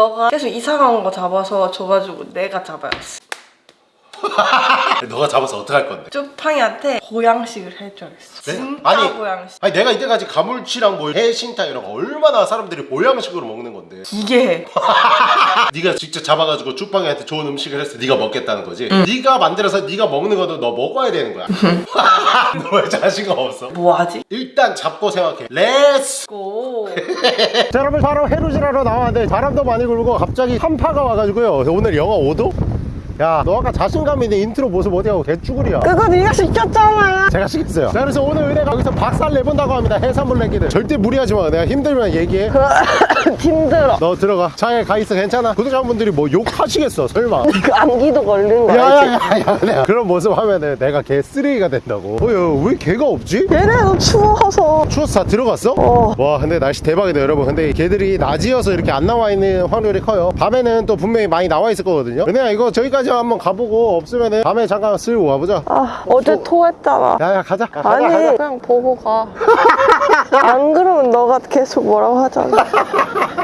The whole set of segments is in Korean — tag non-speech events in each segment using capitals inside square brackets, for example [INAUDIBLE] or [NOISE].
너가 계속 이상한 거 잡아서 줘가지고 내가 잡아야겠어 [LAUGHS] 너가 잡아서 어떡할 건데? 쭈팡이한테 보양식을 해줘야겠어 네? 진짜 아니. 보양식 아니 내가 이때까지 가물치랑 뭐 해신탕 이런 거 얼마나 사람들이 보양식으로 먹는 건데 이게 [LAUGHS] 네가 직접 잡아가지고 쭈빵이한테 좋은 음식을 했어 네가 먹겠다는 거지 네가 만들어서 네가 먹는 것도 너 먹어야 되는 거야 [LAUGHS] 너 왜 자신감 없어? 뭐하지? 일단 잡고 생각해 Let's go 자 여러분 바로 해루질하러 나왔는데 바람도 많이 불고 갑자기 한파가 와가지고요 오늘 영하 5도? 야 너 아까 자신감 있는 인트로 모습 어디 가고 개쭈구리야. 그거 네가 시켰잖아. 제가 시켰어요. 자 그래서 오늘 은혜가 여기서 박살 내본다고 합니다. 해산물 내기들 절대 무리하지 마. 내가 힘들면 얘기해. [LAUGHS] 힘들어. 너 들어가. 차에 가 있어. 괜찮아? 구독자분들이 뭐 욕하시겠어 설마. 그 암기도 걸린 거? 야야야야 그런 모습 하면은 내가 개 쓰레기가 된다고. 어 왜 게가 없지? 얘네도 추워서. 추워서 다 들어갔어? 어. 와 근데 날씨 대박이다 여러분. 근데 게들이 낮이어서 이렇게 안 나와 있는 확률이 커요. 밤에는 또 분명히 많이 나와 있을 거거든요. 은혜야 이거 저기까지 한번 가보고 없으면은 밤에 잠깐 슬 와보자. 아 어제 토했잖아. 야야 가자. 야, 가자 아니 가자. 그냥 보고 가 [LAUGHS] 안 그러면 너가 계속 뭐라고 하잖아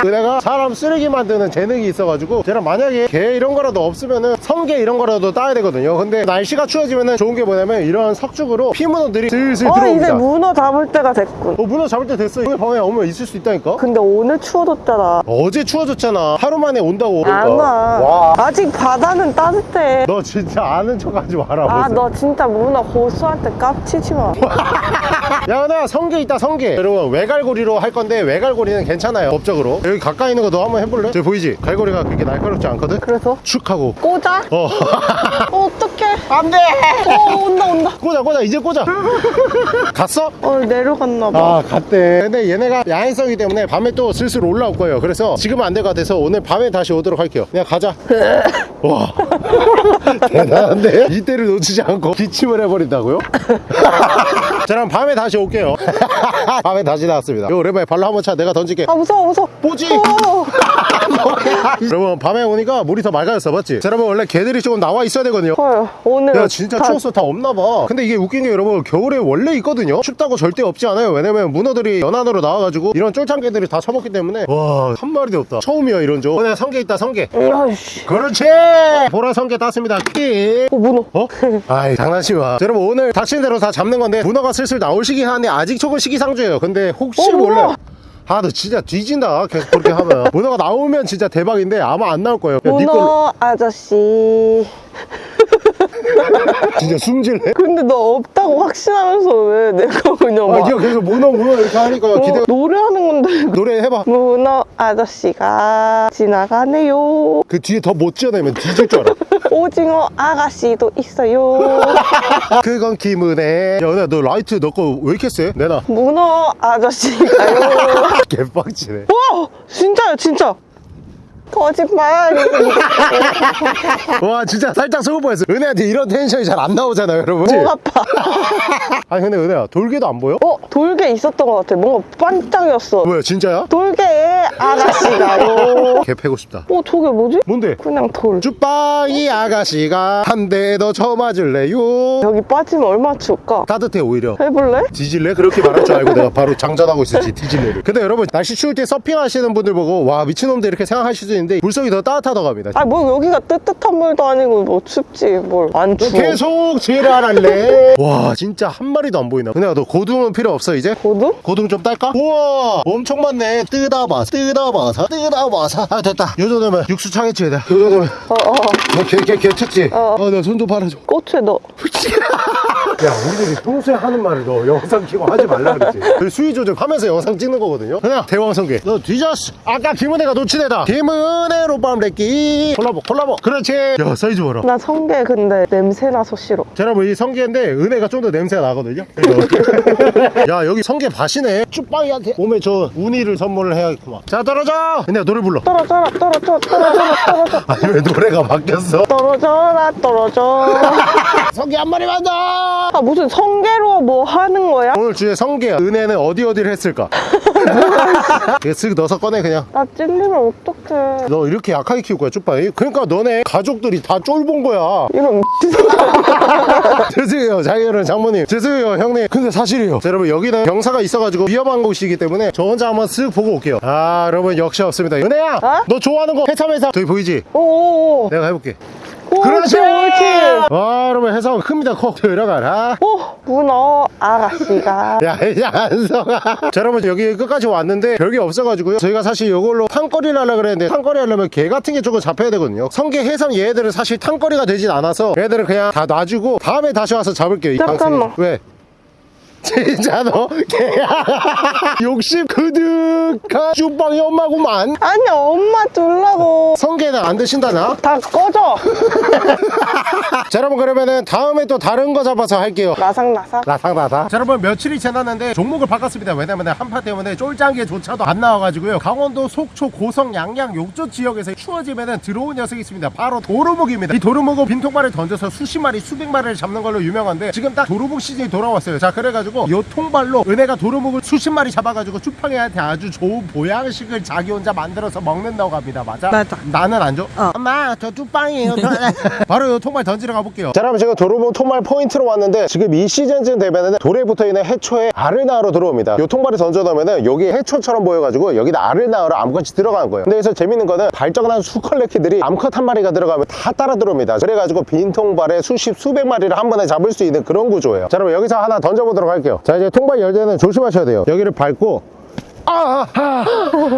은혜가 사람 쓰레기 만드는 재능이 있어가지고 제가 만약에 개 이런 거라도 없으면은 성게 이런 거라도 따야 되거든요 근데 날씨가 추워지면은 좋은 게 뭐냐면 이런 석죽으로 피문어들이 슬슬 어 이제 들어옵니다 문어 잡을 때가 됐군 어 문어 잡을 때 됐어 오늘 밤에 오면 있을 수 있다니까 근데 오늘 추워졌잖아 어제 추워졌잖아 하루 만에 온다고 그러니까. 안 와. 와. 아직 바다는 따뜻해. 너 진짜 아는 척 하지 마라 아, 무슨. 너 진짜 문어 고수한테 깝치지 마. [LAUGHS] 야 은혜야 성게 있다 성게 여러분 외갈고리로 할 건데 외갈고리는 괜찮아요 법적으로 여기 가까이 있는 거 너 한번 해볼래? 저기 보이지? 갈고리가 그렇게 날카롭지 않거든? 그래서? 축 하고 꽂아? 어 [LAUGHS] 어, 어떡해. 안돼 어, 온다, 온다. 꽂아 꽂아 이제 꽂아 [LAUGHS] 갔어? 어, 내려갔나 봐. 아 갔대 근데 얘네가 야행성이기 때문에 밤에 또 슬슬 올라올 거예요 그래서 지금은 안 될 것 같아서 오늘 밤에 다시 오도록 할게요 그냥 가자 [LAUGHS] 와 [LAUGHS] 대단한데 이때를 놓치지 않고 기침을 해버린다고요? [LAUGHS] 자 그럼 밤에 다시 올게요 [LAUGHS] 밤에 다시 나왔습니다 요 오랜만에 발로 한번 차 내가 던질게 아, 무서워, 무서워. 뭐지? 어, [LAUGHS] 여러분 밤에 오니까 물이 더 맑아졌어 맞지? 자, 여러분 원래 개들이 조금 나와 있어야 되거든요. 헐, 오늘. 야 진짜 추워서 다 없나봐. 근데 이게 웃긴 게 여러분 겨울에 원래 있거든요? 춥다고 절대 없지 않아요. 왜냐면 문어들이 연안으로 나와가지고 이런 쫄창개들이 다 처먹기 때문에. 와 한 마리도 없다. 처음이야 이런 조. 오늘 성게 있다 성게 야이씨. 그렇지! 보라 성게 땄습니다. 킥 어, 문어. 어? 아이 장난치마. 자, 여러분 오늘 닥친 대로 다 잡는 건데 문어가 슬슬 나올 시기 하는데 아직 조금 시기상조예요. 근데 혹시 어, 몰라요. 아 너 진짜 뒤진다 계속 그렇게 하면 [LAUGHS] 문어가 나오면 진짜 대박인데 아마 안 나올 거예요 그냥 네 걸로 문어 아저씨. [LAUGHS] 진짜 숨질래? 근데 너 없다고 확신하면서 왜 내가 그냥 아 막. 니가 계속 문어 문어 이렇게 하니까 어, 기대 노래하는 건데. 노래 해봐 문어 아저씨가 지나가네요. 그 뒤에 더 못 지어내면 뒤질 줄 알아 오징어 아가씨도 있어요. [LAUGHS] 그건 김은혜 야 은혜야 너 라이트 너 거 왜 이렇게 세? 내놔 문어 아저씨가요. [LAUGHS] 개빡치네 와, 진짜요, 진짜. 거짓말. [LAUGHS] 와 진짜 살짝 속을 뻔했어 은혜한테 이런 텐션이 잘 안 나오잖아요 여러분 목 아파. [LAUGHS] 아니 근데 은혜야 돌개도 안 보여? 어, 돌개 있었던 것 같아. 뭔가 반짝이었어. 뭐야 진짜야? 돌개 아가씨가요. [LAUGHS] 개 패고 싶다 어, 저게 뭐지? 뭔데? 그냥 돌. 쭈빵이 아가씨가 한 대 더 쳐맞을래요 여기 빠지면 얼마나 추울까? 따뜻해 오히려 해볼래? 뒤질래? 그렇게 말할 줄 알고 내가 바로 장전하고 있었지 뒤질래를 근데 여러분 날씨 추울 때 서핑하시는 분들 보고 와 미친놈들 이렇게 생각하실 수 있는데 물속이 더 따뜻하다고 합니다 아, 뭐 여기가 뜨뜻한 물도 아니고 뭐 춥지. 뭘 안 추워. 계속 지랄할래 [LAUGHS] 와 진짜 한 마리도 안 보이나 근데 너 고등은 필요 없어 이제? 고등? 고등 좀 딸까? 우와 엄청 많네 뜯어봐 뜯어봐서 뜯어봐서 아 됐다 요 정도면 육수 차겠지 요 정도면 어, 어. 너개개 쳤지? 어. 어나 손좀 빨아줘 꽃에 넣어. [LAUGHS] 야 우리들이 평소에 하는 말을 너 영상 키고 하지 말라 그랬지 그 수위 조절하면서 영상 찍는 거거든요 그냥 대왕성게 너 뒤졌어 아까 김은혜가 놓친 애다 김은 혜로 밤래끼 콜라보 콜라보. 그렇지. 야 사이즈 봐라. 나 성게 근데 냄새 나서 싫어. 여러분 이 성게인데 은혜가 좀 더 냄새가 나거든요. [LAUGHS] 야 여기 성게 밭이네. 쭈빵이한테 몸에 저 우니를 선물을 해야겠구만. 자 떨어져! 은혜야 노래 불러. 떨어져라, 떨어져, 떨어져라, 떨어져. [LAUGHS] 아니 왜 노래가 바뀌었어? 떨어져라, 떨어져. [LAUGHS] 성게 한 마리만 더! 아, 무슨 성게로 뭐 하는 거야? 오늘 주제 성게야 은혜는 어디 어디를 했을까 이거 쓱 넣어서 꺼내 그냥. 나 찔리면 어떡해. 너 이렇게 약하게 키울 거야 쭈빵이? 그러니까 너네 가족들이 다 쫄본 거야. 이런 [LAUGHS] 죄송해요 장인어른 장모님. 죄송해요 형님. 근데 사실이에요. 자, 여러분 여기는 경사가 있어가지고 위험한 곳이기 때문에 저 혼자 한번 쓱 보고 올게요. 아 여러분 역시 없습니다. 은혜야! 어? 너 좋아하는 거 해삼. 저기 보이지? 오오오. 내가 해볼게 그렇지, 옳지. 와 여러분 해삼 큽니다 커 들어가라 오, 문어 아가씨가. 야, 야, 안성아. 자, 여러분, 여기 끝까지 왔는데, 별게 없어가지고요. 저희가 사실 이걸로 탕거리를 하려고 그랬는데, 탕거리 하려면 개 같은 게 조금 잡혀야 되거든요. 성게, 해삼 얘들은 사실 탕거리가 되진 않아서, 얘들은 그냥 다 놔주고, 다음에 다시 와서 잡을게요. 이 잠깐만. 왜? 진짜 너 개야. 욕심 그득한 쭈빵이 엄마구만. 아니, 엄마 둘라고. 성게는 안 드신다 나? 다 꺼져. [LAUGHS] 자 여러분 그러면은 다음에 또 다른 거 잡아서 할게요. 나삭나삭. 나상나상. 자 여러분 며칠이 지났는데 종목을 바꿨습니다. 왜냐면 한파 때문에 쫄짱개조차도 안 나와가지고요. 강원도 속초 고성 양양 욕조 지역에서 추워지면은 들어온 녀석이 있습니다. 바로 도루묵입니다. 이 도루묵은 빈통발을 던져서 수십 마리 수백 마리를 잡는 걸로 유명한데 지금 딱 도루묵 시즌이 돌아왔어요. 자 그래가지고 요 통발로 은혜가 도루묵을 수십 마리 잡아가지고 추팡이한테 아주 좋은 보양식을 자기 혼자 만들어서 먹는다고 합니다 맞아? 맞아. 나는 안 줘? 어. 엄마 저 쭈빵이에요 [LAUGHS] 바로 요 통발 던지러 가볼게요 자 여러분 지금 도루묵 통발 포인트로 왔는데 지금 이 시즌쯤 되면은 돌에 붙어있는 해초에 알을 낳으러 들어옵니다 요 통발을 던져놓으면은 여기 해초처럼 보여가지고 여기다 알을 낳으러 암컷이 들어가는 거예요 근데 여기서 재밌는 거는 발정난 수컬레키들이 암컷 한 마리가 들어가면 다 따라 들어옵니다 그래가지고 빈 통발에 수십 수백 마리를 한 번에 잡을 수 있는 그런 구조예요 자 여러분 여기서 하나 던져보도록 할게요 자 이제 통발 열 때는 조심하셔야 돼요 여기를 밟고 아, 아,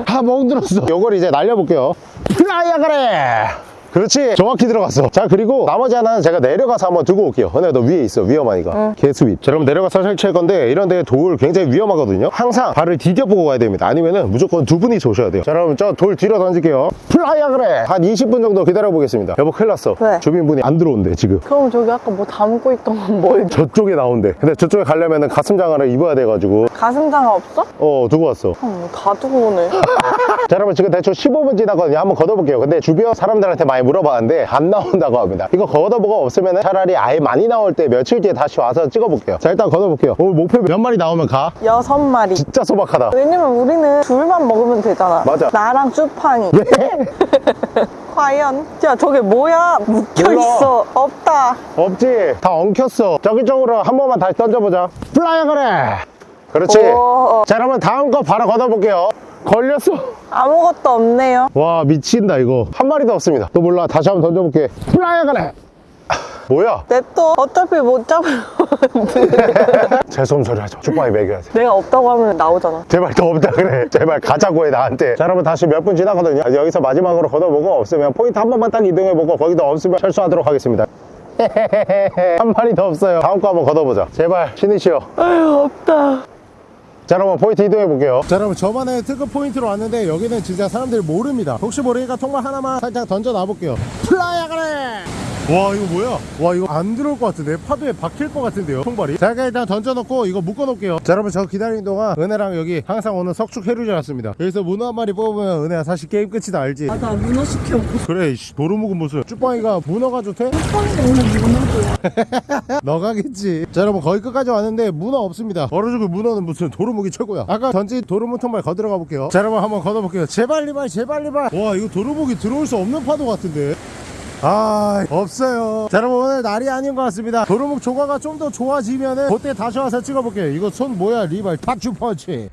아, 멍들었어. 요걸 이제 날려볼게요. Fly야, 그래! 그렇지. 정확히 들어갔어. 자 그리고 나머지 하나는 제가 내려가서 한번 두고 올게요. 근데 너 위에 있어 위험하니까. 개sweet 자 그럼 내려가서 설치할 건데 이런 데 돌 굉장히 위험하거든요. 항상 발을 디뎌보고 가야 됩니다. 아니면은 무조건 두 분이서 오셔야 돼요. 자 그럼 저 돌 뒤로 던질게요. Fly야 그래! 한 20분 정도 기다려 보겠습니다. 여보 큰일 났어. 왜? 주민분이 안 들어온대 지금. 그럼 저기 아까 뭐 담고 있던 건 뭘? 저쪽에 나온대. 근데 저쪽에 가려면은 가슴 장화를 입어야 돼가지고. 가슴장화 없어? 어 두고 왔어. 어, 다 두고 오네. [LAUGHS] 자 여러분 지금 대충 15분 지나거든요. 한번 걷어볼게요. 근데 주변 사람들한테 많이 물어봤는데 안 나온다고 합니다 이거 걷어보고 없으면 차라리 아예 많이 나올 때 며칠 뒤에 다시 와서 찍어볼게요 자 일단 걷어볼게요 오, 목표 몇 마리 나오면 가? 여섯 마리. 진짜 소박하다 왜냐면 우리는 둘만 먹으면 되잖아. 맞아. 나랑 쭈팡이. 네? [LAUGHS] 과연? 야, 저게 뭐야? 묶여있어. 없다. 없지 다 엉켰어 저기 쪽으로 한 번만 다시 던져보자 Fly어 그래 그렇지 오. 자 여러분 다음 거 바로 걷어볼게요 걸렸어? 아무것도 없네요. 와 미친다 이거. 한 마리도 없습니다. 또 몰라 다시 한번 던져볼게. Fly어 그래 뭐야? 냅둬. 어차피 못 잡으면 재수없는 소리 하죠. 쭈빵이 먹여야지. 내가 없다고 하면 나오잖아. 제발 더 없다 그래. 제발 가자고 해 나한테. 자 여러분 다시 몇 분 지나거든요. 여기서 마지막으로 걷어보고 없으면 포인트 한 번만 딱 이동해보고 거기도 없으면 철수하도록 하겠습니다. [LAUGHS] 한 마리 더 없어요. 다음 거 한번 걷어보자. 제발 신이시여 아유, 없다. 자 여러분 포인트 이동해 볼게요. 자 여러분 저번에 특급 포인트로 왔는데 여기는 진짜 사람들이 모릅니다. 혹시 모르니까 통발 하나만 살짝 던져 놔 볼게요. Fly야 그래! 와 이거 뭐야? 와 이거 안 들어올 것 같은데? 파도에 박힐 것 같은데요 통발이? 자 일단 던져놓고 이거 묶어 놓을게요. 자 여러분 저 기다리는 동안 은혜랑 여기 항상 오는 석축 해루질 왔습니다. 여기서 문어 한 마리 뽑으면 은혜야 사실 게임 끝이다 알지? 아, 나 문어 시켜. 그래 이씨 도루묵은 무슨? 쭈빵이가 문어가 좋대? 쭈팡이가 오늘 문어도야. [LAUGHS] 너가겠지. 자 여러분 거의 끝까지 왔는데 문어 없습니다. 얼어 죽을 문어는 무슨 도루묵이 최고야. 아까 던진 도루묵 통발 걷어가 볼게요. 자 여러분 한번 걷어볼게요. 제발 리발 제발 리발. 와 이거 도루묵이 들어올 수 없는 파도 같은데. 아 없어요. 자 여러분 오늘 날이 아닌 것 같습니다. 도루묵 조과가 좀 더 좋아지면은 그때 다시 와서 찍어볼게요. 이거 손 뭐야 리발? 탁주 펀치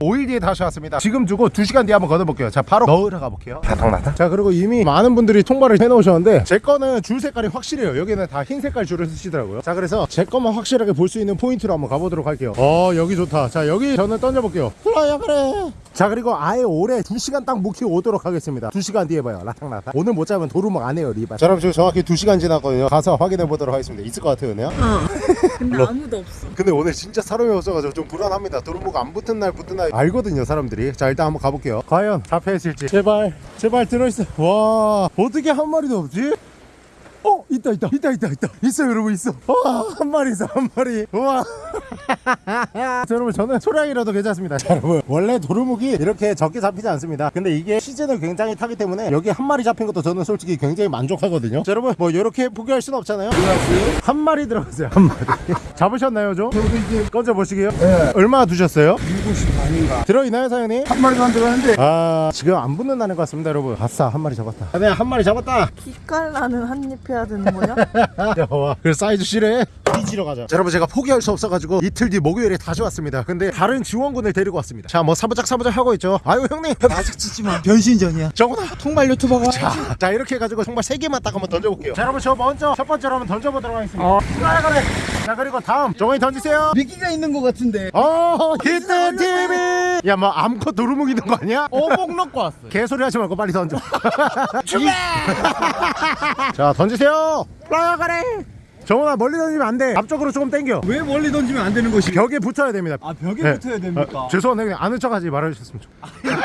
5일 뒤에 다시 왔습니다. 지금 두고 2시간 뒤에 한번 걷어볼게요. 자 바로 넣으러 가볼게요. 나탕나탕 자 그리고 이미 많은 분들이 통발을 해놓으셨는데 제 거는 줄 색깔이 확실해요. 여기는 다 흰 색깔 줄을 쓰시더라고요. 자 그래서 제 것만 확실하게 볼 수 있는 포인트로 한번 가보도록 할게요. 어 여기 좋다. 자 여기 저는 던져볼게요. Fly어 그래 자 그리고 아예 오래 2시간 딱 묵히고 오도록 하겠습니다 2시간 뒤에 봐요 라탕나탕 오늘 못 잡으면 도루묵 안 해요 리바 자 여러분 지금 정확히 2시간 지났거든요 가서 확인해 보도록 하겠습니다 있을 것 같아요 은혜야? [LAUGHS] 근데 아무도 없어. 근데 오늘 진짜 사람이 없어가지고 좀 불안합니다. 도루묵 안 붙은 날 붙은 날 알거든요 사람들이. 자 일단 한번 가볼게요. 과연 잡혀 있을지. 제발 제발 들어있어. 와 어떻게 한 마리도 없지? 어 있다 있다 있다 있다 있다. 있어 여러분 있어. 와한 마리 있어 한 마리. 우와. [LAUGHS] 자 여러분 저는 소량이라도 괜찮습니다. 자 여러분 원래 도루묵이 이렇게 적게 잡히지 않습니다. 근데 이게 시즌을 굉장히 타기 때문에 여기 한 마리 잡힌 것도 저는 솔직히 굉장히 만족하거든요. 자 여러분 뭐 이렇게 포기할 순 없잖아요. 한 마리 들어갔어요 한 마리. [LAUGHS] 잡으셨나요 좀? 꺼져 보시게요. 네. 얼마 두셨어요? 150만 아닌가. 들어있나요 사장님? 한 마리도 안 들어갔는데. 아 지금 안 붙는다는 것 같습니다 여러분. 아싸 한 마리 잡았다. 아, 네한 마리 잡았다. 기깔 나는 한입 해야 되는 거냐? [LAUGHS] 야와 그 사이즈 실해? 뒤지러 가자. 자, 여러분 제가 포기할 수 없어가지고 이틀 뒤 목요일에 다시 왔습니다. 근데 다른 지원군을 데리고 왔습니다. 자 뭐 사부작 사부작 하고 있죠. 아유 형님. 아직 짓지마. 변신 전이야. 저거나 통발 유튜버가. 자, 자 이렇게 해가지고 정말 세 개만 딱 한번 던져볼게요. 자 여러분 저 먼저 첫 번째로 한번 던져보도록 하겠습니다. 어. 그래 그래 자 그리고 다음 정원이 던지세요. 미끼가 있는 것 같은데. 어 히트 TV. 야뭐 암컷 도루묵 있는 거 아니야? 어복 넣고 왔어 개소리 하지 말고 빨리 던져. [LAUGHS] [LAUGHS] 자 던지세요. fly 아가래 정원아 멀리 던지면 안돼. 앞쪽으로 조금 당겨. 왜 멀리 던지면 안 되는 것이 벽에 붙어야 됩니다. 아 벽에 네. 붙어야 됩니까? 아, 죄송한데 아는 척하지 말아주셨으면 좋겠어요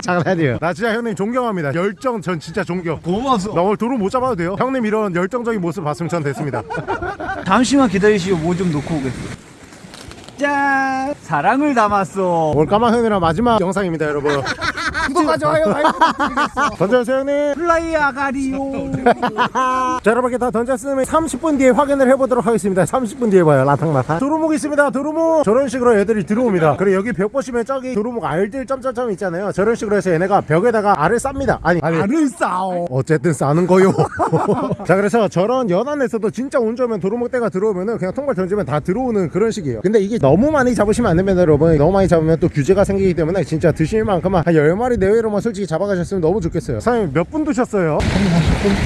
[LAUGHS] 장난이에요. 나 진짜 형님 존경합니다. 열정 전 진짜 존경. 고마워서. 나 오늘 도루 못 잡아도 돼요? 형님 이런 열정적인 모습 봤으면 전 됐습니다. [LAUGHS] 잠시만 기다리시오. 뭐 좀 놓고 오겠어 짠! 사랑을 담았어. 오늘 까만 형이랑 마지막 영상입니다 여러분 [LAUGHS] 많이 부탁드리겠어 던져주세요 형님. fly 아가리오 [LAUGHS] 자 여러분께 다 던졌으면 30분 뒤에 확인을 해보도록 하겠습니다. 30분 뒤에 봐요 라탕라탕. 도루묵 있습니다 도루묵. 저런 식으로 애들이 들어옵니다. 그리고 여기 벽 보시면 저기 도루묵 알들 점점점 있잖아요. 저런 식으로 해서 얘네가 벽에다가 알을 쌉니다. 아니 아니. 알을 싸오 어쨌든 싸는 거요. [LAUGHS] 자 그래서 저런 연안에서도 진짜 운 좋으면 도루묵 떼가 들어오면은 그냥 통발 던지면 다 들어오는 그런 식이에요. 근데 이게 너무 많이 잡으시면 안 됩니다 여러분. 너무 많이 잡으면 또 규제가 생기기 때문에 진짜 드실 만큼만 한 10마리 내외로만 솔직히 잡아가셨으면 너무 좋겠어요. 사장님 몇분 드셨어요?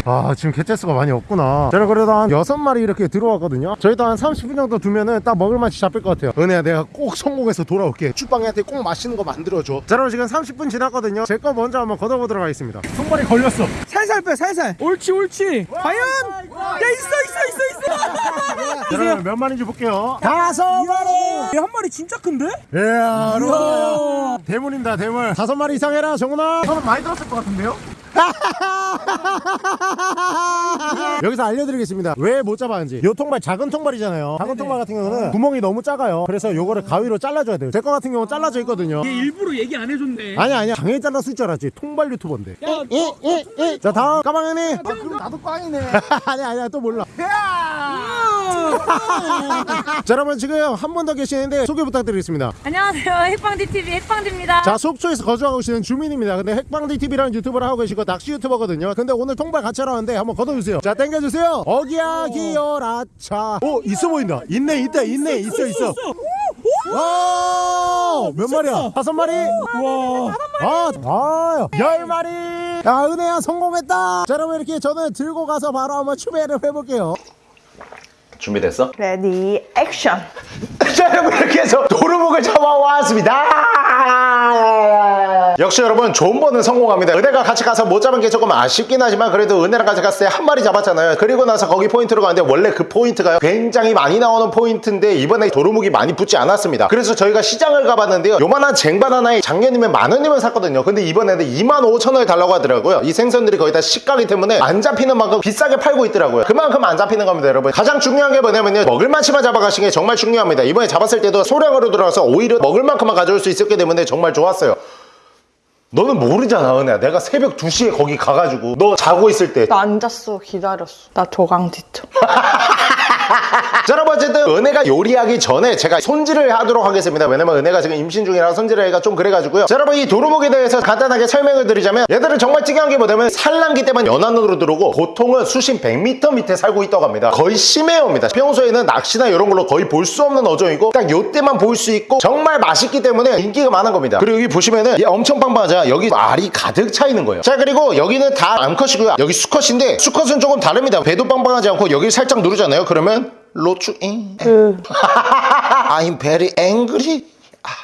아 지금 개체수가 많이 없구나. 제가 그래도 한 6마리 이렇게 들어왔거든요. 저희도 한 30분 정도 두면은 딱 먹을 맛이 잡힐 것 같아요. 은혜야 내가 꼭 성공해서 돌아올게. 쭈빵이한테 꼭 맛있는 거 만들어줘. 자 여러분 지금 30분 지났거든요. 제 거 먼저 한번 걷어보도록 하겠습니다. 손발이 걸렸어. 살살 빼 살살. 옳지 옳지. 과연? 야 있어 있어 있어 있어. [LAUGHS] 여러분 몇 마리인지 볼게요. 다섯 마리. 한 마리 진짜 큰데? 이야 대물입니다 대물. 다섯 마리 이상 해라 정훈아 저는 많이 들었을 것 같은데요? [LAUGHS] [LAUGHS] 여기서 알려드리겠습니다. 왜 못 잡았는지. 요 통발 작은 통발이잖아요. 작은 통발 같은 경우는 구멍이 너무 작아요. 그래서 요거를 가위로 잘라줘야 돼요. 제 거 같은 경우는 잘라져 있거든요. 일부러 얘기 안 해줬네. 아니 아니야. 장애 잘랐을 줄 알았지. 통발 유튜버인데. 자 다음. 까망이니? 아 그럼 나도 꽝이네. [LAUGHS] 아니 아니야. 또 몰라. [LAUGHS] 자 여러분 지금 한 분 더 계시는데 소개 부탁드리겠습니다. 안녕하세요. 핵방디TV 핵방디입니다. 자 속초에서 거주하고 계시는 주민입니다. 근데 핵방디 TV라는 유튜브를 하고 계시고 낚시 유튜버거든요. 근데 오늘 통발 같이 하러 왔는데 한번 걷어주세요 자 땡겨주세요. 어기야 기어라차. 오 있어 보인다. 있네 있다 있네. 있어 있어 와몇 마리야? 다섯 마리? 와아아열 마리. 야 은혜야 성공했다. 자 여러분 이렇게 저는 들고 가서 바로 한번 추배를 해볼게요. 준비됐어? ready action 자 여러분 이렇게 해서 도루묵을 잡아왔습니다. 역시 여러분 존버는 성공합니다. 은혜가 같이 가서 못 잡은 게 조금 아쉽긴 하지만 그래도 은혜랑 같이 갔을 때 한 마리 잡았잖아요. 그리고 나서 거기 포인트로 가는데 원래 그 포인트가 굉장히 많이 나오는 포인트인데 이번에 도루묵이 많이 붙지 않았습니다. 그래서 저희가 시장을 가봤는데요. 요만한 쟁반 하나에 작년이면 만 원이면 샀거든요. 근데 이번에는 2만 5천 원을 달라고 하더라고요. 이 생선들이 거의 다 시가기 때문에 안 잡히는 만큼 비싸게 팔고 있더라고요. 그만큼 안 잡히는 겁니다 여러분. 가장 중요한 게 뭐냐면요. 먹을 만치만 잡아가시는 게 정말 중요합니다. 이번 에 잡았을 때도 소량으로 들어와서 오히려 먹을 만큼만 가져올 수 있었기 때문에 정말 좋았어요. 너는 모르잖아 은혜야. 내가 새벽 2시에 거기 가가지고 너 자고 있을 때. 나 앉았어 기다렸어. 나 조강 뒤쳐 [LAUGHS] [LAUGHS] 자, 여러분 어쨌든 은혜가 요리하기 전에 제가 손질을 하도록 하겠습니다. 왜냐면 은혜가 지금 임신 중이라 손질을 하기가 좀 그래가지고요. 자, 여러분 이 도루묵에 대해서 간단하게 설명을 드리자면 얘들은 정말 특이한 게 뭐냐면 산란기 때만 연안으로 들어오고 보통은 수심 100m 밑에 살고 있다고 합니다. 거의 심해요입니다. 평소에는 낚시나 이런 걸로 거의 볼 수 없는 어종이고 딱 요때만 볼 수 있고 정말 맛있기 때문에 인기가 많은 겁니다. 그리고 여기 보시면은 얘 엄청 빵빵하잖아 여기 알이 가득 차 있는 거예요. 자 그리고 여기는 다 암컷이고요. 여기 수컷인데 수컷은 조금 다릅니다. 배도 빵빵하지 않고 여기 살짝 누르잖아요. 그러면 로추잉. [LAUGHS] I'm very angry.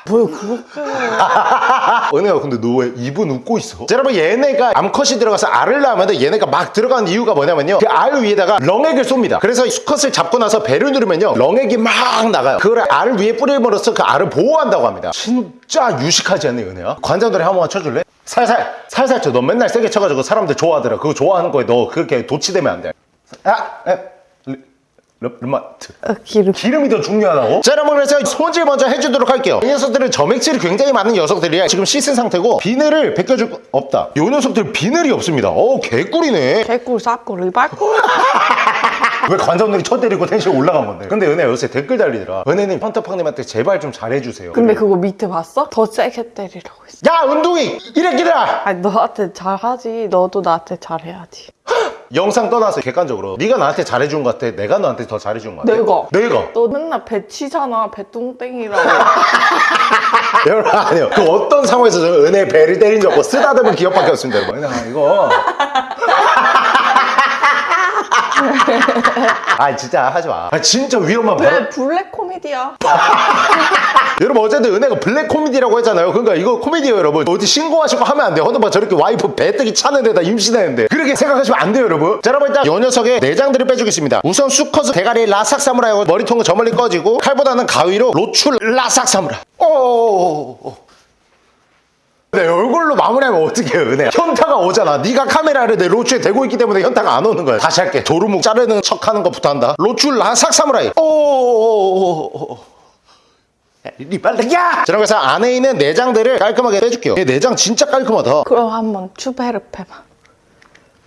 뭐야 그렇게 [LAUGHS] 은혜야 근데 너 왜 입은 웃고 있어? 자, 여러분 얘네가 암컷이 들어가서 알을 낳으면 얘네가 막 들어가는 이유가 뭐냐면요. 그 알 위에다가 렁액을 쏩니다. 그래서 수컷을 잡고 나서 배를 누르면요. 렁액이 막 나가요. 그걸 알 위에 뿌림으로써 그 알을 보호한다고 합니다. 진짜 유식하지 않니 은혜야? 관장들이 한 번만 쳐줄래? 살살 살살 쳐너 맨날 세게 쳐가지고 사람들 좋아하더라. 그거 좋아하는 거에 너 그렇게 도치되면 안돼. 아! 에, 리- 르마트 어, 기름. 기름이 더 중요하다고? 자 여러분 그래서 손질 먼저 해주도록 할게요 이 녀석들은 점액질이 굉장히 많은 녀석들이야 지금 씻은 상태고 비늘을 벗겨줄 거 없다 이 녀석들 비늘이 없습니다 어 개꿀이네 개꿀 쌉꿀 리발꿀. [LAUGHS] 왜 관장들이 쳐 때리고 텐션 올라간 건데 근데 은혜 요새 댓글 달리더라 은혜님 헌터팡님한테 제발 좀 잘해주세요 근데 그거 밑에 봤어? 더 세게 때리라고 했어. 야 운동이 이래끼들아 아니 너한테 잘하지. 너도 나한테 잘해야지. [LAUGHS] 영상 떠나서 객관적으로 네가 나한테 잘해준 것 같아 내가 너한테 더 잘해준 것 같아 내가. 내가 너 맨날 배 치잖아. 배뚱땡이라고. [LAUGHS] 여러분 아니요 그 어떤 상황에서 저 은혜 배를 때린 적 없고 쓰다듬은 기억밖에 없습니다 여러분 아, 이거 [LAUGHS] 아 진짜 하지 마 아 진짜 위험한 왜 블랙 코미디야? [LAUGHS] 여러분 어쨌든 은혜가 블랙 코미디라고 했잖아요. 그러니까 이거 코미디예요 여러분. 어디 신고하시고 하면 안 돼요. 헌터팡 저렇게 와이프 배뜨기 차는 데다 임신했는데. 그렇게 생각하시면 안 돼요 여러분. 자 여러분 일단 요 녀석의 내장들을 빼주겠습니다. 우선 수컷은 대가리 라삭 사무라이고 머리통은 저 멀리 꺼지고 칼보다는 가위로 로출 라삭 사무라이 오내 얼굴로 마무리하면 어떻게 해요 은혜 현타가 오잖아. 네가 카메라를 내 로추에 대고 있기 때문에 현타가 안 오는 거야. 다시 할게. 도루묵 자르는 척 하는 것부터 한다. 로출 라삭 사무라이. 오 리발레야! 자, 그래서 안에 있는 내장들을 깔끔하게 빼줄게요. 얘 내장 진짜 깔끔하다. 그럼 한번 추베르 패봐.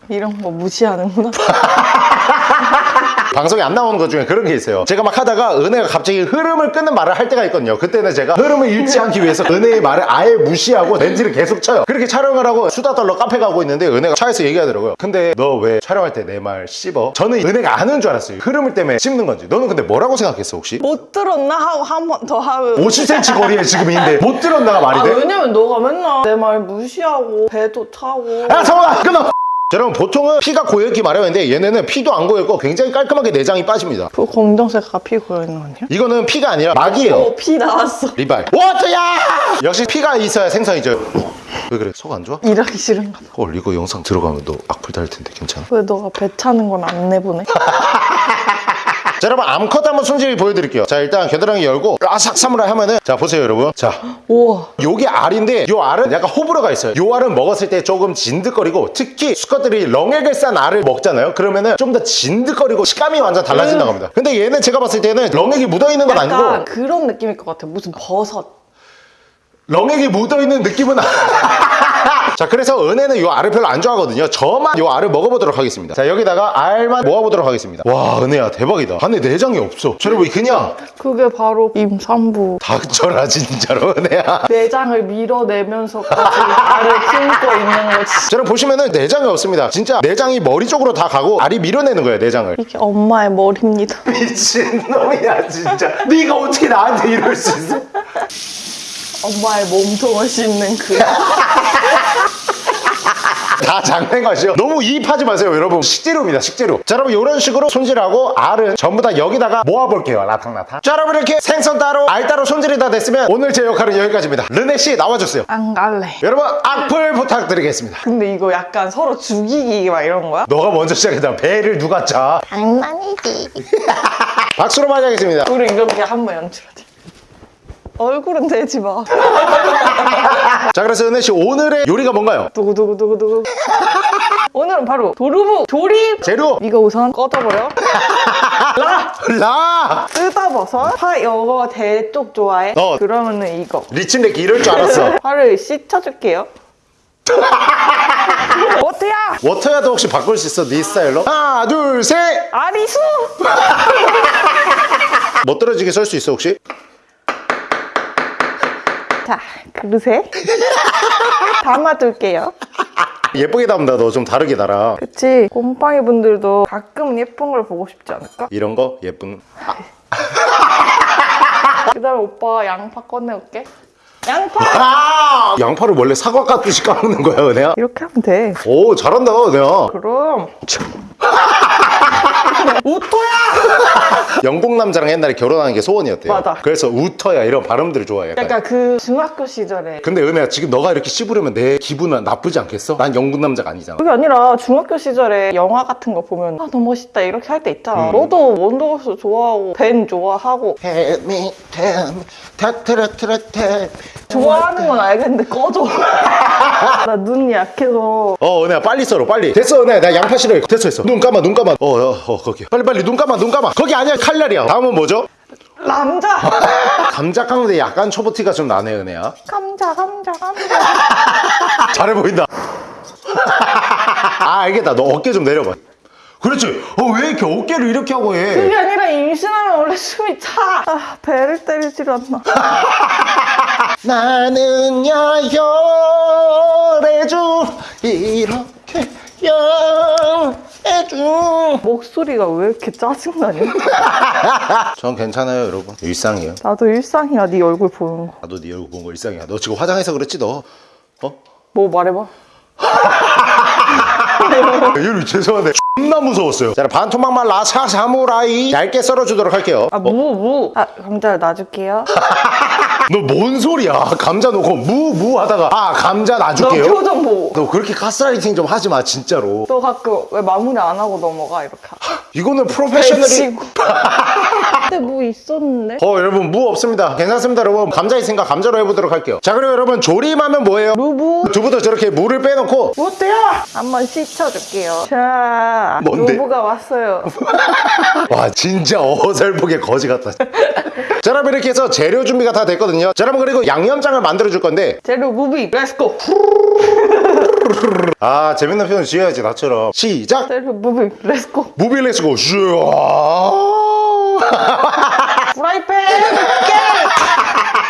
이런 거 무시하는구나. [LAUGHS] 방송에 안 나오는 것 중에 그런 게 있어요. 제가 막 하다가 은혜가 갑자기 흐름을 끊는 말을 할 때가 있거든요. 그때는 제가 흐름을 잃지 않기 위해서 은혜의 말을 아예 무시하고 렌즈를 계속 쳐요. 그렇게 촬영을 하고 수다 떨러 카페 가고 있는데 은혜가 차에서 얘기하더라고요. 근데 너 왜 촬영할 때 내 말 씹어? 저는 은혜가 아는 줄 알았어요. 흐름을 때문에 씹는 건지. 너는 근데 뭐라고 생각했어 혹시? 못 들었나 하고 한 번 더 하면 50cm 거리에 지금인데 못 들었나가 말이 아 돼? 왜냐면 너가 맨날 내 말 무시하고 배도 차고 야 잠깐만 끊어! 자, 여러분 보통은 피가 고였기 마련인데 얘네는 피도 안 고였고 굉장히 깔끔하게 내장이 빠집니다. 그 검정색가 피 고여있는 거 아니야? 이거는 피가 아니라 막이에요. 어, 피 나왔어 리발. 워터야! 역시 피가 있어야 생선이죠. 왜 그래? 속 안 좋아? 일하기 싫은가 봐. 헐 이거 영상 들어가면 너 악플 달릴 텐데 괜찮아? 왜 너가 배 차는 건 안 내보내? [LAUGHS] 자 여러분 암컷 한번 손질 보여드릴게요. 자 일단 겨드랑이 열고 라삭 사무라이 하면은 자 보세요 여러분. 자 우와 요게 알인데 요 알은 약간 호불호가 있어요. 요 알은 먹었을 때 조금 진득거리고 특히 수컷들이 렁액을 싼 알을 먹잖아요. 그러면은 좀 더 진득거리고 식감이 완전 달라진다고 합니다. 근데 얘는 제가 봤을 때는 렁액이 묻어있는 건 약간 아니고 그런 느낌일 것 같아 무슨 버섯 렁액이 묻어있는 느낌은 [LAUGHS] 자 그래서 은혜는 요 알을 별로 안 좋아하거든요. 저만 요 알을 먹어보도록 하겠습니다. 자 여기다가 알만 모아보도록 하겠습니다. 와 은혜야 대박이다. 안에 내장이 없어. 저 여러분 그냥. 그게 바로 임산부. 닥쳐라 진짜로 은혜야. 내장을 밀어내면서까지 알을 품고 있는 거지. 자 여러분 보시면은 내장이 없습니다. 진짜 내장이 머리 쪽으로 다 가고 알이 밀어내는 거예요 내장을. 이게 엄마의 머리입니다. [LAUGHS] 미친놈이야 진짜. 네가 어떻게 나한테 이럴 수 있어? 엄마의 몸통을 씹는 그 [LAUGHS] 다 장난 것이요? 너무 이입하지 마세요 여러분. 식재료입니다 식재료. 자 여러분 이런 식으로 손질하고 알은 전부 다 여기다가 모아볼게요 라탕라탕. 자 여러분 이렇게 생선 따로 알 따로 손질이 다 됐으면 오늘 제 역할은 여기까지입니다. 르네씨 나와주세요. 안 갈래. 여러분 악플 부탁드리겠습니다. 근데 이거 약간 서로 죽이기 막 이런 거야? 너가 먼저 시작했다. 배를 누가 짜? 장난이지. [LAUGHS] 박수로 맞이하겠습니다. 우리 이렇게 한번 연출하자. 얼굴은 대지 마 [LAUGHS] 자 그래서 은혜씨 오늘의 요리가 뭔가요? 두구두구두구두구 오늘은 바로 도루묵 조림 재료 이거 우선 꺼져버려 [LAUGHS] 라 라 뜯어버섯 파 이거 대쪽 좋아해? 어. 그러면은 이거 리친데기 이럴 줄 알았어 [LAUGHS] 파를 씻어줄게요 [LAUGHS] 어때야? 워터야도 혹시 바꿀 수 있어 네 스타일로? 하나 둘셋 아리수 멋들어지게 썰 수 있어 혹시? 자 그릇에 [LAUGHS] 담아둘게요. 예쁘게 담다 너. 좀 다르게 달아. 그치? 곰팡이 분들도 가끔 예쁜 걸 보고 싶지 않을까? 이런 거? 예쁜? [LAUGHS] 그 다음에 오빠 양파 꺼내올게. 양파! 아! 양파를 원래 사과 깎듯이 깎는 거야 은혜야? 이렇게 하면 돼. 오 잘한다 은혜야. 그럼 우토야! [LAUGHS] 영국 남자랑 옛날에 결혼하는 게 소원이었대요. 맞아. 그래서 우터야 이런 발음들을 좋아해 약간. 약간 그 중학교 시절에. 근데 은혜야 지금 너가 이렇게 씹으려면 내 기분은 나쁘지 않겠어? 난 영국 남자가 아니잖아. 그게 아니라 중학교 시절에 영화 같은 거 보면 아 너무 멋있다 이렇게 할 때 있잖아. 너도 원더걸스 좋아하고 벤 좋아하고. 좋아하는 건 알겠는데 꺼져. [LAUGHS] 나 눈이 약해서. 어 은혜야 빨리 썰어 빨리. 됐어 은혜야. 나 양파 싫어해. 됐어 됐어. 눈 감아 눈 감아. 어어 어, 거 거기야 빨리 빨리 눈 감아 눈 감아. 거기 아니야 칼날이야. 다음은 뭐죠? 남자. [LAUGHS] 감자 깎는데 약간 초보티가 좀 나네 은혜야. 감자 감자 감자. [LAUGHS] 잘해 보인다. 아 알겠다. 너 어깨 좀 내려봐. 그렇지. 어 왜 이렇게 어깨를 이렇게 하고 해? 그게 아니라 임신하면 원래 숨이 차. 아, 배를 때리질 않나. [LAUGHS] 나는 열애주 이렇게 열 애주 목소리가 왜 이렇게 짜증나냐? [LAUGHS] 전 괜찮아요 여러분. 일상이에요. 나도 일상이야 네 얼굴 보는 거. 나도 네 얼굴 본거 일상이야. 너 지금 화장해서 그랬지 너? 어? 뭐 말해봐. [LAUGHS] 여러분 죄송한데 존나 무서웠어요. 자 반토막만 라사 사무라이. 얇게 썰어주도록 할게요. 아무 무. 아 감자 놔줄게요 [LAUGHS] 너 뭔 소리야? 감자 놓고 무무 하다가. 아 감자 너 놔줄게요? 표정 보고 너 그렇게 가스라이팅 좀 하지 마 진짜로. 너 가끔 왜 마무리 안 하고 넘어가 이렇게. 이거는 프로페셔널이 [LAUGHS] 근데 뭐 있었는데? 어 여러분 무 없습니다. 괜찮습니다 여러분. 감자 있으니까 감자로 해보도록 할게요. 자 그리고 여러분 조림하면 뭐예요? 루브 두부도 저렇게 물을 빼놓고. 어때요? 한번 씻어줄게요. 자 뭔데? 루브가 왔어요. [LAUGHS] 와 진짜 어설프게 거지 같다 [LAUGHS] 자 여러분 이렇게 해서 재료 준비가 다 됐거든요. 자 여러분 그리고 양념장을 만들어 줄 건데. 재료 movie. Let's go [LAUGHS] 아 재밌는 표현 지어야지 나처럼. 시작! 재료 movie. Let's go movie let's go [LAUGHS] 프라이팬.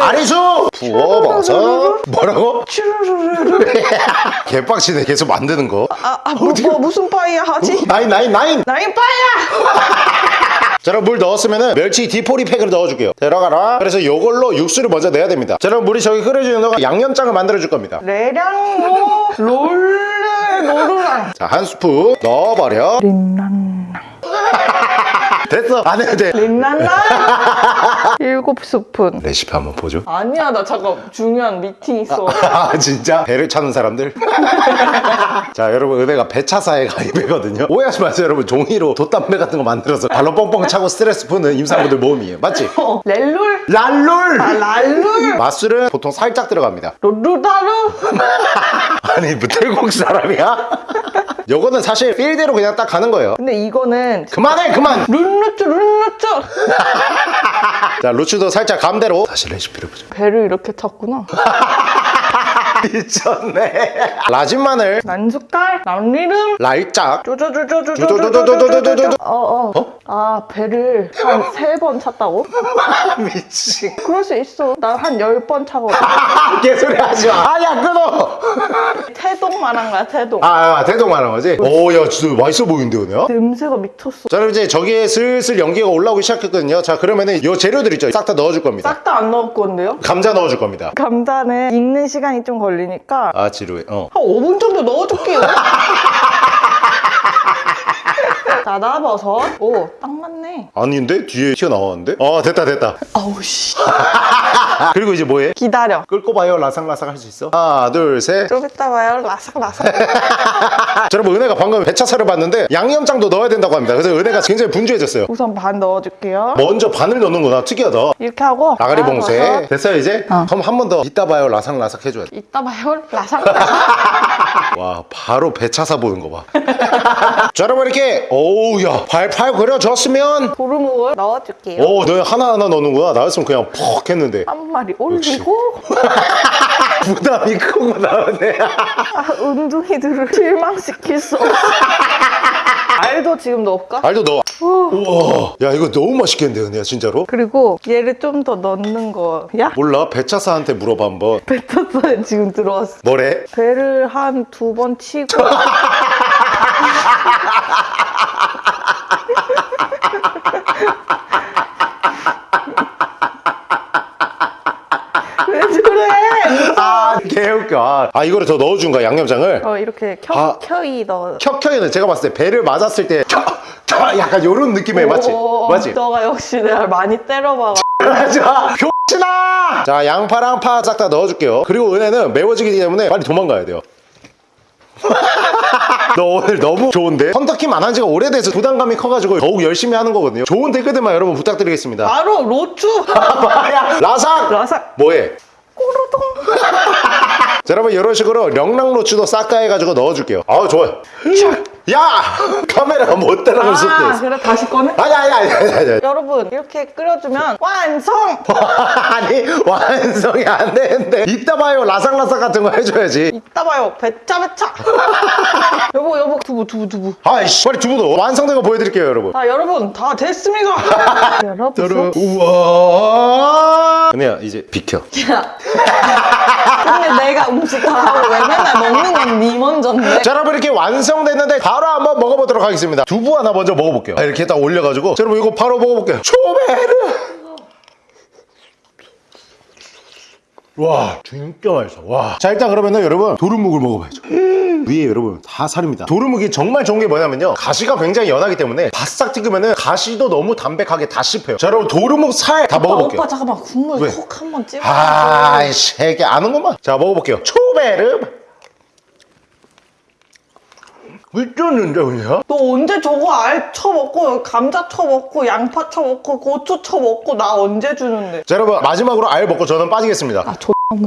아리수! 부어봐서. 뭐라고? [LAUGHS] 개빡치네 계속 만드는 거. 아, 아 뭐, 뭐 무슨 파이야 하지? 나인 나인 나인! 나인 파이야 자 그럼 물 넣었으면은 멸치 디포리 팩으로 넣어줄게요. 들어가라. 그래서 요걸로 육수를 먼저 내야 됩니다. 자 그럼 물이 저기 끓여지는 동안 양념장을 만들어 줄 겁니다. 레량로 롤레 노르랑. 자한 스푼 넣어버려. 린난 [LAUGHS] 됐어. 안 해도 돼. 린난난 [LAUGHS] 일곱 스푼. 레시피 한번 보죠. 아니야 나 잠깐 중요한 미팅 있어. 아 진짜? 배를 차는 사람들? [LAUGHS] 자 여러분 은혜가 배차사에 가입이거든요. 오해하지 마세요 여러분. 종이로 돛담배 같은 거 만들어서 발로 뻥뻥 차고 스트레스 푸는 임산부들 모임이에요. 맞지? 어, 렐룰? 랄룰! 아 랄룰? 맛술은 보통 살짝 들어갑니다. 룰루다루? [LAUGHS] 아니 뭐 태국 사람이야? 요거는 사실 필대로 그냥 딱 가는 거예요. 근데 이거는 그만해 그만! 룰루쭈 룰루쭈! [LAUGHS] 자 루츠도 살짝 감대로. 다시 레시피를 보죠 배를 이렇게 찼구나 [LAUGHS] 미쳤네 [LAUGHS] 라진 마늘 난숟갈 남리름 랄짝 쪼쪼쪼쪼쪼쪼쪼쪼쪼 어어 아 배를 한 세 번 찼다고? 미친 그럴 수 있어 나 한 열 번 차거든 개소리 하지마 아야 끊어 태동만한 거야 태동 아 대동하는 거지? 오야 진짜 맛있어 보이는데 은혜야? 냄새가 미쳤어 자 그럼 이제 저기에 슬슬 연기가 올라오기 시작했거든요 자 그러면은 요 재료들 있죠 싹 다 넣어줄 겁니다 싹 다 안 넣을 건데요? 감자 넣어줄 겁니다 감자는 익는 시간이 좀 걸 리니까 아 지루해. 어. 한 5분 정도 넣어줄게요 [LAUGHS] 자다버섯 오 딱 맞네. 아닌데? 뒤에 튀어나왔는데? 아 됐다 됐다. 아우 씨. [LAUGHS] 그리고 이제 뭐해? 기다려. 끌고 봐요 라삭라삭 할 수 있어? 하나 둘 셋. 좀 이따 봐요. 라삭라삭. [LAUGHS] 자, 여러분 은혜가 방금 배차사를 봤는데 양념장도 넣어야 된다고 합니다. 그래서 은혜가 굉장히 분주해졌어요. 우선 반 넣어줄게요. 먼저 반을 넣는구나. 특이하다. 이렇게 하고 아가리 봉쇄. 됐어요 이제? 어. 그럼 한 번 더 이따 봐요. 라삭라삭 해줘야 돼. 이따 봐요. 라삭라삭 [LAUGHS] 와 바로 배차사 보는 거 봐. [LAUGHS] 자 여러분 이렇게 오우 야 팔팔 그려졌으면. 도루묵을 넣어줄게요. 오너 하나하나 넣는구나 나였으면 그냥 퍽 했는데. 한 마리 올리고. [LAUGHS] 부담이 크고 나오네. 아, 은둥이들을 실망시킬 수 없어 [LAUGHS] 알도 지금 넣을까? 알도 넣어 우와 야 이거 너무 맛있겠는데 은혜야 진짜로? 그리고 얘를 좀 더 넣는 거야? 몰라 배차사한테 물어봐 한번 [LAUGHS] 뱉었어요 지금 들어왔어 뭐래? 배를 한 두 번 치고 [LAUGHS] 왜 그래? 아 개웃겨 아, 아 이거를 더 넣어준 거야 양념장을? 어 이렇게 아. 켜켜이 넣어. 켜켜이는 제가 봤을 때 배를 맞았을 때 켜, 켜, 약간 요런 느낌의 맞지? 오, 맞지? 너가 역시 내가 많이 때려봐. [LAUGHS] 맞아. 병신아! 자 양파랑 파 싹 다 넣어줄게요. 그리고 은혜는 매워지기 때문에 빨리 도망가야 돼요. [LAUGHS] 너 오늘 너무 좋은데? 헌터킴 안 한 지가 오래돼서 부담감이 커가지고 더욱 열심히 하는 거거든요. 좋은 댓글들만 여러분 부탁드리겠습니다. 바로 로추. [LAUGHS] 라삭! 라삭. 뭐해? 꼬르동 자 여러분 이런 식으로 령랑로추도 싹다 해가지고 넣어줄게요. 아우 좋아요. [LAUGHS] 야! 카메라가 못 따라갈 수도 아 있어. 그래? 다시 꺼내? 아니 아니 아니 아니 아니. 여러분 이렇게 끓여주면 완성! [LAUGHS] 아니 완성이 안 되는데. 이따 봐요. 라상라상 같은 거 해줘야지. 이따 봐요. 배차 배차! [LAUGHS] 여보 여보 두부 두부 두부. 아이씨 빨리 두부도 완성된 거 보여드릴게요 여러분. 자 여러분 다 됐습니다. 여러분 여러분 우와. 은혜야 이제 비켜. 근데 내가 음식 다 하고 왜 맨날 먹는 건 니 먼저인데? 자 여러분 이렇게 완성됐는데 바로 한번 먹어보도록 하겠습니다. 두부 하나 먼저 먹어볼게요. 아, 이렇게 딱 올려가지고. 자, 여러분 이거 바로 먹어볼게요. 초베르 와 진짜 맛있어 와자 일단 그러면은 여러분 도루묵을 먹어봐야죠. 위에 여러분 다 살입니다. 도루묵이 정말 좋은 게 뭐냐면요. 가시가 굉장히 연하기 때문에 바싹 튀기면은 가시도 너무 담백하게 다 씹혀요. 자 여러분 도루묵 살다 오빠, 먹어볼게요. 오빠 잠깐만 국물 왜? 콕 한번 찍어. 아이씨 이게 아는구만. 자 먹어볼게요. 초베르 미쳤는데 그냥? 너 언제 저거 알 쳐먹고 감자 쳐먹고 양파 쳐먹고 고추 쳐먹고 나 언제 주는데? 자 여러분 마지막으로 알 먹고 저는 빠지겠습니다. 아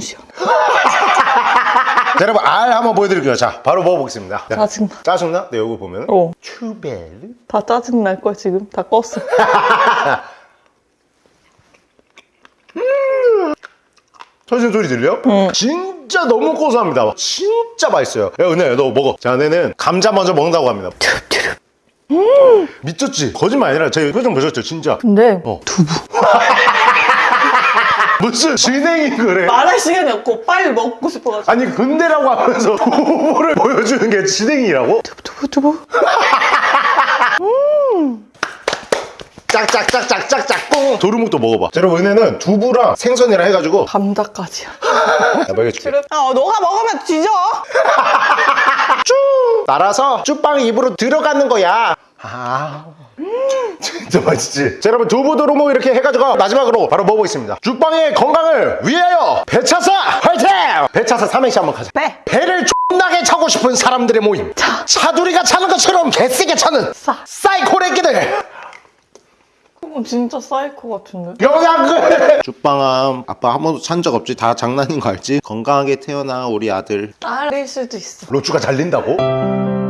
시원해 [LAUGHS] 자 여러분 알 한번 보여드릴게요. 자 바로 먹어보겠습니다. 자, 짜증나. 짜증나? 네 여기 보면 어. 추베르 다 짜증날 거야 지금. 다 껐어 [LAUGHS] 터진 소리 들려? 진짜 너무 고소합니다. 진짜 맛있어요. 야 은혜야 너 먹어. 자 은혜는 감자 먼저 먹는다고 합니다. 음. 미쳤지? 거짓말 아니라 제 표정 보셨죠? 진짜. 근데 어. [LAUGHS] 무슨 진행이 그래? 말할 시간이 없고. 빨리 먹고 싶어가지고. 아니 근데라고 하면서 [LAUGHS] 부부를 보여주는 게 진행이라고? 두부 두부 [LAUGHS] 짝짝짝짝짝짝. 꽁 도루묵도 먹어봐. 자 여러분 은혜는 두부랑 생선이랑 해가지고. 감자까지야 야 [LAUGHS] 먹여줄게. 아 너가 먹으면 뒤져. 쭉 따라서 쭉빵 입으로 들어가는 거야. 아 [LAUGHS] 진짜 맛있지? 자 여러분 두부 도루묵 이렇게 해가지고 마지막으로 바로 먹어보겠습니다. 죽빵의 건강을 위하여 배차사 화이팅! 배차사 삼행시 한번 가자. 배. 배를 존나게 차고 싶은 사람들의 모임. 차. 차두리가 차는 것처럼 개세게 차는 싸. 사이코레끼들 이건 진짜 사이코 같은데? 영양글 [LAUGHS] 죽방암 아빠 한 번도 찬 적 없지? 다 장난인 거 알지? 건강하게 태어나 우리 아들. 딸일 수도 있어. 로추가 잘린다고?